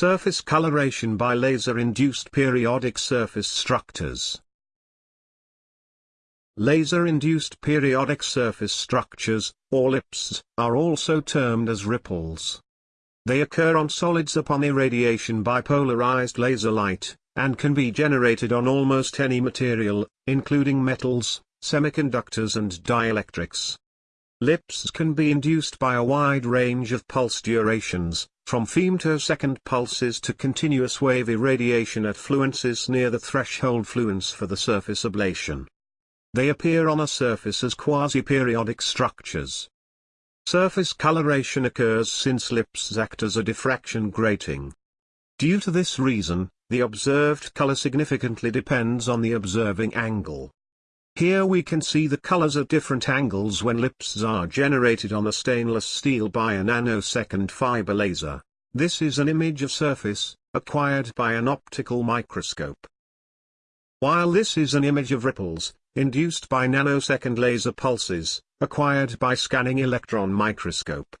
Surface coloration by laser-induced periodic surface structures. Laser-induced periodic surface structures, or LIPSS, are also termed as ripples. They occur on solids upon irradiation by polarized laser light, and can be generated on almost any material, including metals, semiconductors and dielectrics. LIPSS can be induced by a wide range of pulse durations, from femtosecond pulses to continuous wave irradiation at fluences near the threshold fluence for the surface ablation. They appear on a surface as quasi-periodic structures. Surface coloration occurs since LIPSS act as a diffraction grating. Due to this reason, the observed color significantly depends on the observing angle. Here we can see the colors at different angles when LIPSS are generated on a stainless steel by a nanosecond fiber laser. This is an image of surface, acquired by an optical microscope. While this is an image of ripples, induced by nanosecond laser pulses, acquired by scanning electron microscope,